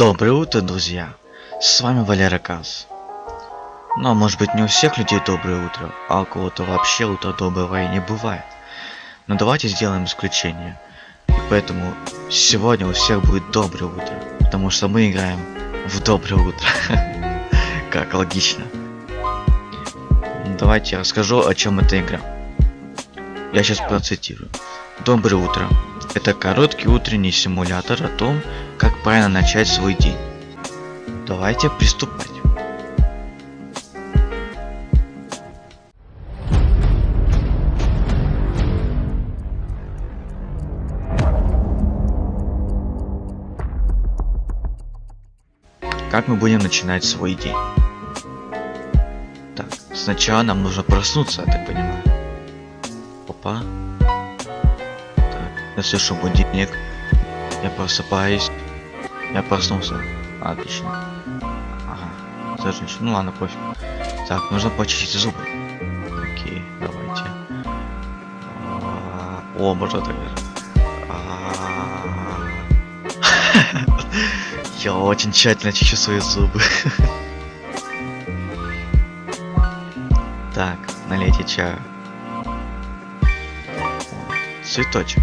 Доброе утро, друзья! С вами Валера Каз. Ну, а может быть не у всех людей доброе утро, а у кого-то вообще утро доброго и не бывает. Но давайте сделаем исключение. И поэтому сегодня у всех будет доброе утро, потому что мы играем в доброе утро. Как логично. Давайте я расскажу, о чем эта игра. Я сейчас процитирую. Доброе утро. Это короткий утренний симулятор о том, как правильно начать свой день. Давайте приступать. Как мы будем начинать свой день? Так, сначала нам нужно проснуться, я так понимаю. Опа. Я слышу будильник. Я просыпаюсь. Я проснулся. Отлично. Ага. Зажечь. Ну ладно, пофиг. Так, нужно почистить зубы. Окей, давайте. А, О, можно так. А. Я очень тщательно чищу свои зубы. Так, налейте чаю. Цветочек.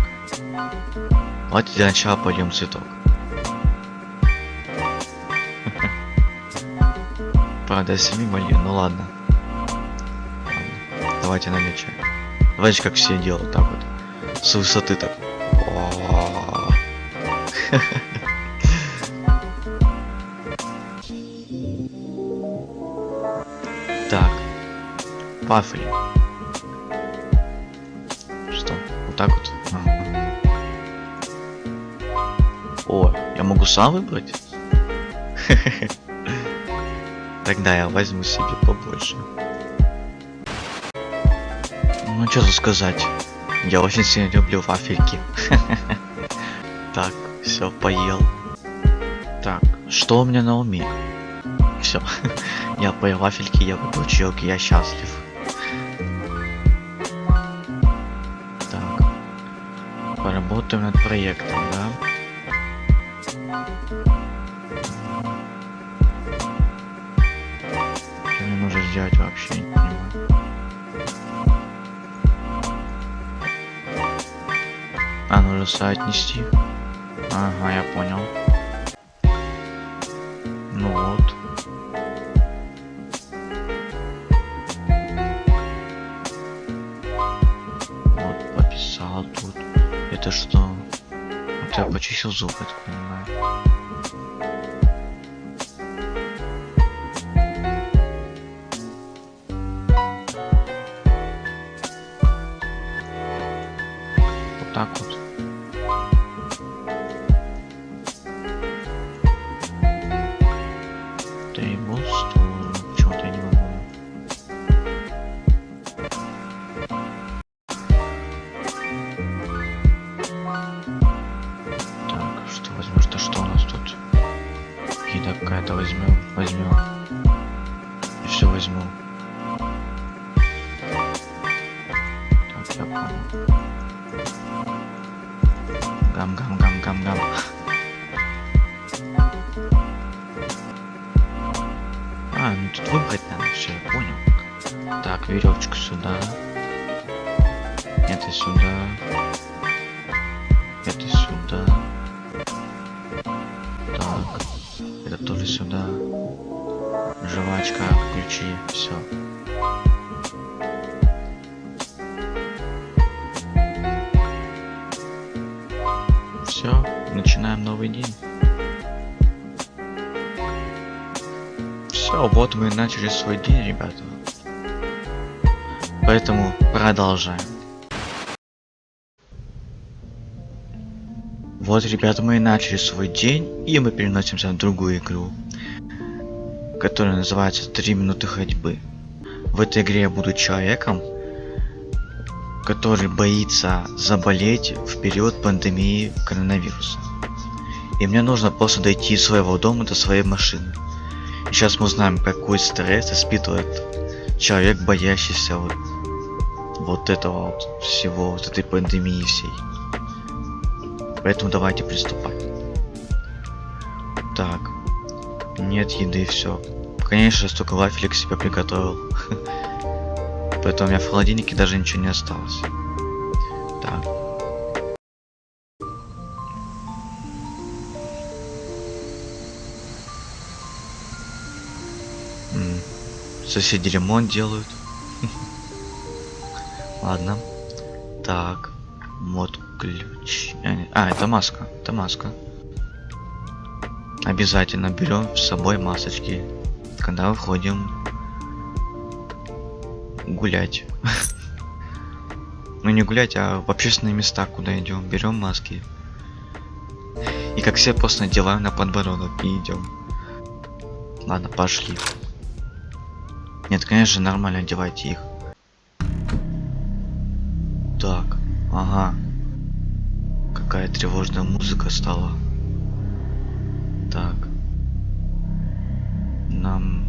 Давайте для начала польем цветок. Правда, семи молью, ну ладно. ладно. Давайте чай. Давайте как все делают, так вот. С высоты так. Так. Вафли. Могу сам выбрать? Тогда я возьму себе побольше. Ну что сказать. Я очень сильно люблю вафельки. Так, все, поел. Так, что у меня на уме? Все. Я поел вафельки, я выпил чаек, я счастлив. Так. Поработаем над проектом, да? Сделать вообще, не понимаю. А, нужно сайт нести. Ага, я понял. Ну вот. Вот, пописал тут. Это что? Вот я почистил зуб, я так понимаю. Возьмем. И все возьму. Так, понял. Гам, гам, гам, гам, гам. А, ну тут выбрать надо, все, я понял. Так, веревочку сюда. Это сюда. Это сюда. Так. Это тоже сюда. Жвачка, ключи, все. Все, начинаем новый день. Все, вот мы и начали свой день, ребята. Поэтому продолжаем. Вот, ребята, мы и начали свой день, и мы переносимся в другую игру, которая называется 3 минуты ходьбы. В этой игре я буду человеком, который боится заболеть в период пандемии коронавируса. И мне нужно просто дойти из своего дома до своей машины. И сейчас мы узнаем, какой стресс испытывает человек, боящийся вот, вот этого вот всего, вот этой пандемии всей. Поэтому давайте приступать. Так. Нет еды, все. Конечно, столько вафелек себе приготовил. Поэтому у меня в холодильнике даже ничего не осталось. Так. Соседи ремонт делают. Ладно. Так. Мод ключ. А, А, это маска. Это маска. Обязательно берем с собой масочки, когда выходим гулять. Ну не гулять, а в общественные места, куда идем, берем маски. И как все просто надеваем на подбородок и идем. Ладно, пошли. Нет, конечно, нормально одевайте их. Так, ага. Какая тревожная музыка стала. Так. Нам...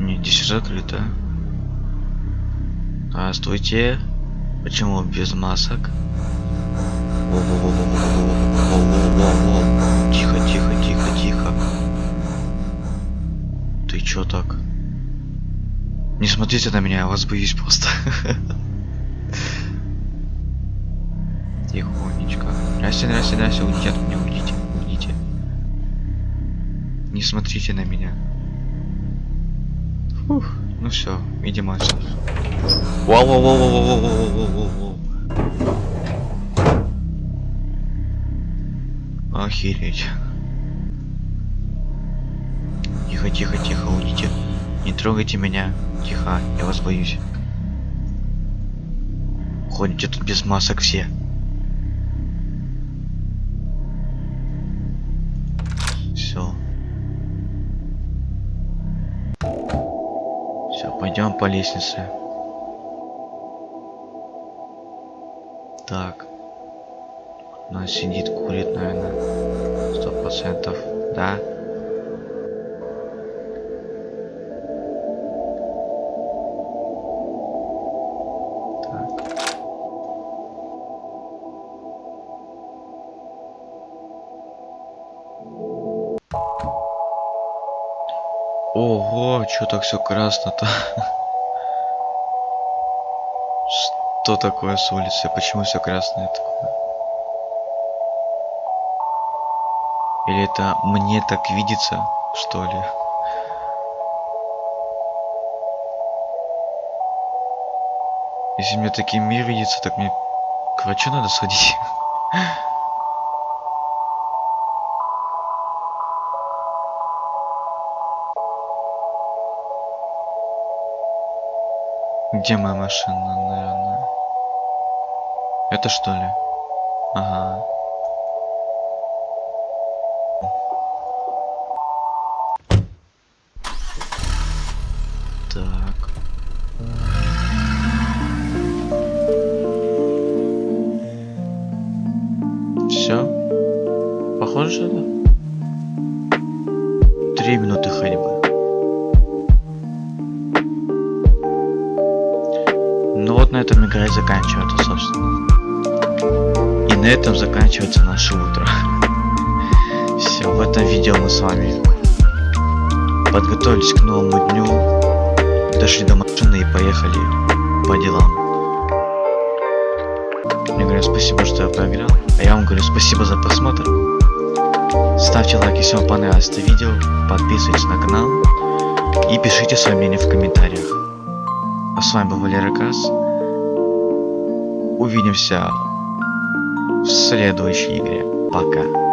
Не, здесь закрыто. Здравствуйте. Почему без масок? Тихо, тихо, тихо, тихо. Ты чё так? Не смотрите на меня, я вас боюсь просто. Тихонечко. Здрасте, здрасте, здрасте, уйдите от меня, уйдите, уйдите. Не смотрите на меня. Фух, ну все, идем отсюда. Вау, вау, вау, вау, вау, вау, вау. Охереть. Тихо, тихо, тихо, уйдите. Не трогайте меня. Тихо, я вас боюсь. Ходите тут без масок все. Все. Все, пойдем по лестнице. Так. Она сидит, курит, наверное. Сто процентов. Да? Ого, что так все красно-то? Что такое с улицы? Почему все красное такое? Или это мне так видится, что ли? Если мне таким мир видится, так мне к врачу надо сходить. Где моя машина, наверное? Это что ли? Ага. Так. Все? Похоже, да? Три минуты ходьбы. Ну вот на этом игра и заканчивается, собственно. И на этом заканчивается наше утро. Все, в этом видео мы с вами подготовились к новому дню, дошли до машины и поехали по делам. Мне говорят спасибо, что я поиграл, а я вам говорю спасибо за просмотр. Ставьте лайк, если вам понравилось это видео, подписывайтесь на канал и пишите свое мнение в комментариях. А с вами был Валера Кас. Увидимся в следующей игре. Пока.